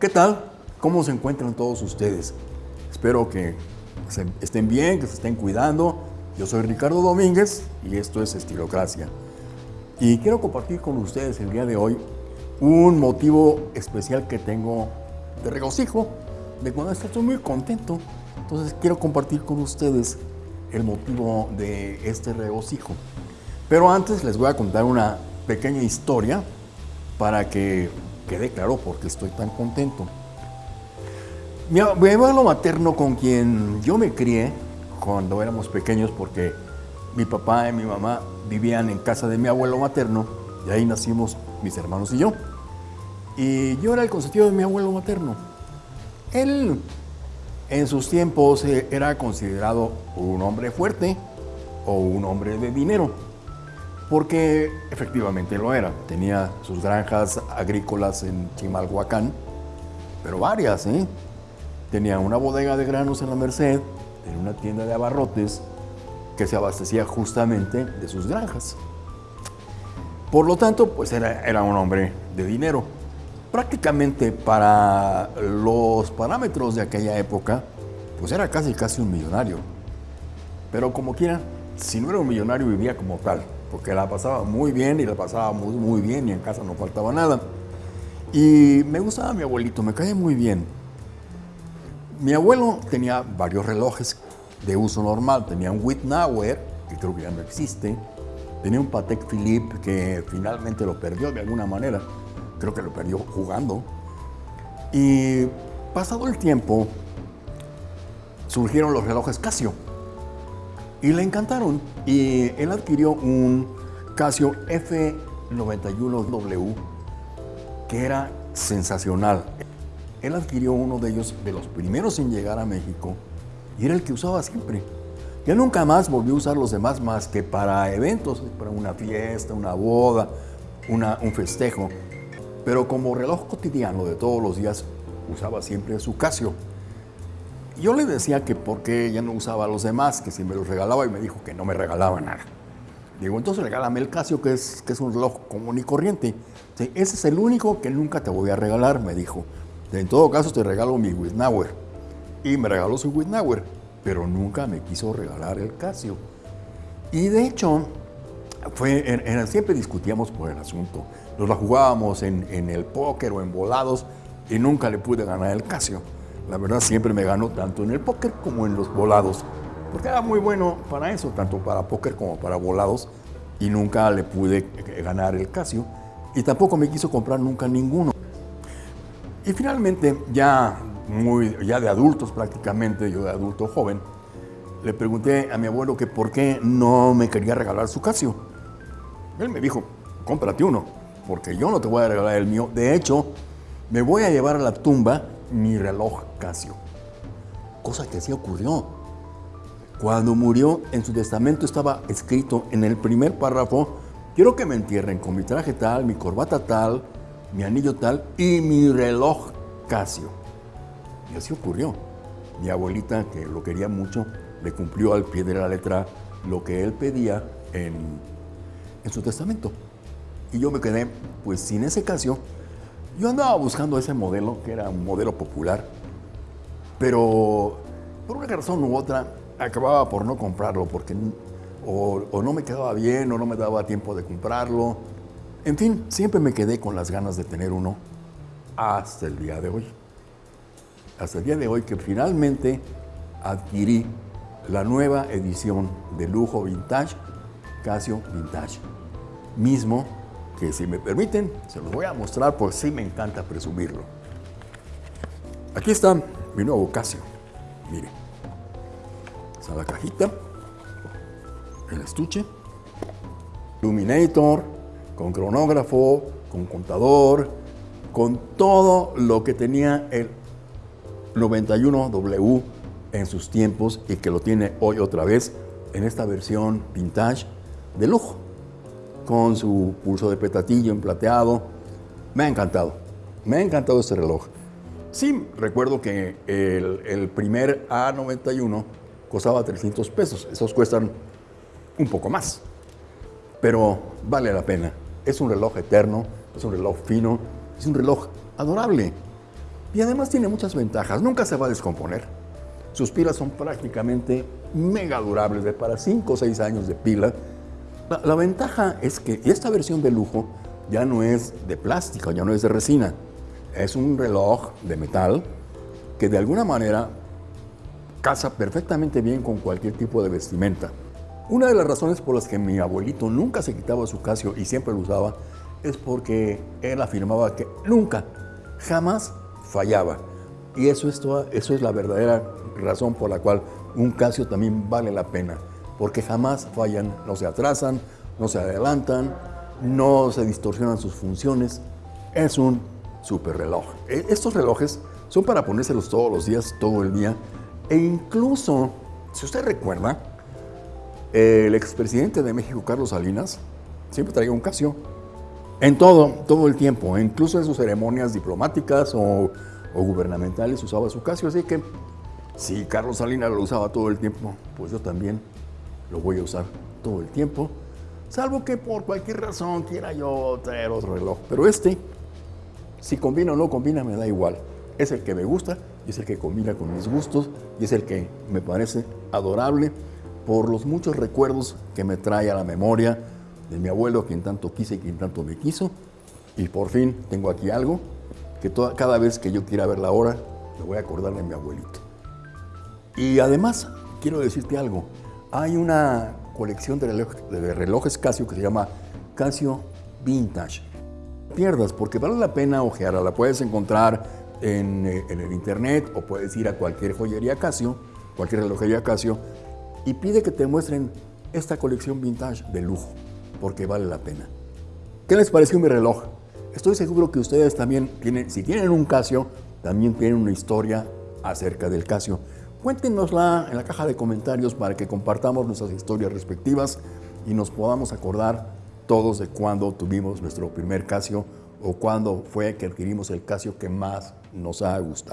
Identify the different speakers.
Speaker 1: ¿Qué tal? ¿Cómo se encuentran todos ustedes? Espero que estén bien, que se estén cuidando. Yo soy Ricardo Domínguez y esto es Estilocracia. Y quiero compartir con ustedes el día de hoy un motivo especial que tengo de regocijo, de cuando estoy muy contento. Entonces quiero compartir con ustedes el motivo de este regocijo. Pero antes les voy a contar una pequeña historia para que quede claro por qué estoy tan contento. Mi, abuelo materno con quien yo me crié cuando éramos pequeños porque mi papá y mi mamá vivían en casa de mi abuelo materno y ahí nacimos mis hermanos y yo. Y yo era el consentido de mi abuelo materno. Él en sus tiempos eh, era considerado un hombre fuerte o un hombre de dinero porque efectivamente lo era. Tenía sus granjas agrícolas en Chimalhuacán, pero varias, ¿eh? Tenía una bodega de granos en la Merced, tenía una tienda de abarrotes que se abastecía justamente de sus granjas. Por lo tanto, pues era, era un hombre de dinero. Prácticamente para los parámetros de aquella época, pues era casi casi un millonario. Pero como quiera, si no era un millonario, vivía como tal porque la pasaba muy bien y la pasaba muy, bien y en casa no faltaba nada. Y me gustaba mi abuelito, me caía muy bien. Mi abuelo tenía varios relojes de uso normal. Tenía un Wittnauer, que creo que ya no existe. Tenía un Patek Philippe que finalmente lo perdió de alguna manera. Creo que lo perdió jugando. Y pasado el tiempo, surgieron los relojes Casio y le encantaron. Y él adquirió un Casio F91W que era sensacional. Él adquirió uno de ellos, de los primeros en llegar a México, y era el que usaba siempre. Ya nunca más volvió a usar los demás más que para eventos, para una fiesta, una boda, un festejo. Pero como reloj cotidiano de todos los días, usaba siempre su Casio. Yo le decía que por qué ya no usaba a los demás, que si me los regalaba y me dijo que no me regalaba nada. Digo, entonces regálame el Casio, que es, que es un reloj común y corriente. ese es el único que nunca te voy a regalar, me dijo. En todo caso te regalo mi Wittnauer. Y me regaló su Wittnauer, pero nunca me quiso regalar el Casio. Y de hecho, fue, siempre discutíamos por el asunto. Nos la jugábamos en, en el póker o en volados y nunca le pude ganar el Casio. La verdad siempre me ganó tanto en el póker como en los volados, porque era muy bueno para eso, tanto para póker como para volados, y nunca le pude ganar el Casio, y tampoco me quiso comprar nunca ninguno. Y finalmente, ya, muy, ya de adultos prácticamente, yo de adulto joven, le pregunté a mi abuelo que por qué no me quería regalar su Casio. Él me dijo, cómprate uno, porque yo no te voy a regalar el mío. De hecho, me voy a llevar a la tumba mi reloj Casio. Cosa que así ocurrió. Cuando murió, en su testamento estaba escrito en el primer párrafo, quiero que me entierren con mi traje tal, mi corbata tal, mi anillo tal y mi reloj Casio. Y así ocurrió. Mi abuelita, que lo quería mucho, le cumplió al pie de la letra lo que él pedía en, en su testamento. Y yo me quedé, pues sin ese Casio, yo andaba buscando ese modelo, que era un modelo popular, pero por una razón u otra acababa por no comprarlo, porque o, no me quedaba bien o no me daba tiempo de comprarlo. En fin, siempre me quedé con las ganas de tener uno hasta el día de hoy. Hasta el día de hoy que finalmente adquirí la nueva edición de lujo vintage, Casio Vintage, mismo que si me permiten, se los voy a mostrar porque sí me encanta presumirlo. Aquí está mi nuevo Casio. Mire. Está la cajita, el estuche, Illuminator, con cronógrafo, con contador, con todo lo que tenía el 91W en sus tiempos y que lo tiene hoy otra vez en esta versión vintage de lujo con su pulso de petatillo en plateado. Me ha encantado, me ha encantado este reloj. Sí, recuerdo que el, primer A91 costaba 300 pesos, esos cuestan un poco más, pero vale la pena. Es un reloj eterno, es un reloj fino, es un reloj adorable. Y además tiene muchas ventajas, nunca se va a descomponer. Sus pilas son prácticamente mega durables, de para 5 o 6 años de pila. La, ventaja es que esta versión de lujo ya no es de plástico, ya no es de resina. Es un reloj de metal que de alguna manera casa perfectamente bien con cualquier tipo de vestimenta. Una de las razones por las que mi abuelito nunca se quitaba su Casio y siempre lo usaba es porque él afirmaba que nunca, jamás fallaba. Y eso es, toda, eso es la verdadera razón por la cual un Casio también vale la pena, porque jamás fallan, no se atrasan, no se adelantan, no se distorsionan sus funciones. Es un super reloj. E, estos relojes son para ponérselos todos los días, todo el día, e incluso, si usted recuerda, el expresidente de México, Carlos Salinas, siempre traía un Casio. En todo, todo el tiempo, incluso en sus ceremonias diplomáticas o, o gubernamentales usaba su Casio. Así que si Carlos Salinas lo usaba todo el tiempo, pues yo también lo voy a usar todo el tiempo. Salvo que por cualquier razón quiera yo traer otro reloj. Pero este, si combina o no combina, me da igual. Es el que me gusta es el que combina con mis gustos y es el que me parece adorable por los muchos recuerdos que me trae a la memoria de mi abuelo, quien tanto quise y quien tanto me quiso. Y por fin tengo aquí algo que toda, cada vez que yo quiera ver la hora, me voy a acordar de mi abuelito. Y además, quiero decirte algo. Hay una colección de relojes, Casio que se llama Casio Vintage. Pierdas, porque vale la pena ojearla. La puedes encontrar en, eh, en el internet o puedes ir a cualquier joyería Casio, cualquier relojería Casio y pide que te muestren esta colección vintage de lujo, porque vale la pena. ¿Qué les pareció mi reloj? Estoy seguro que ustedes también tienen, si tienen un Casio, también tienen una historia acerca del Casio. Cuéntenosla en la caja de comentarios para que compartamos nuestras historias respectivas y nos podamos acordar todos de cuándo tuvimos nuestro primer Casio o cuándo fue que adquirimos el Casio que más nos ha gustado.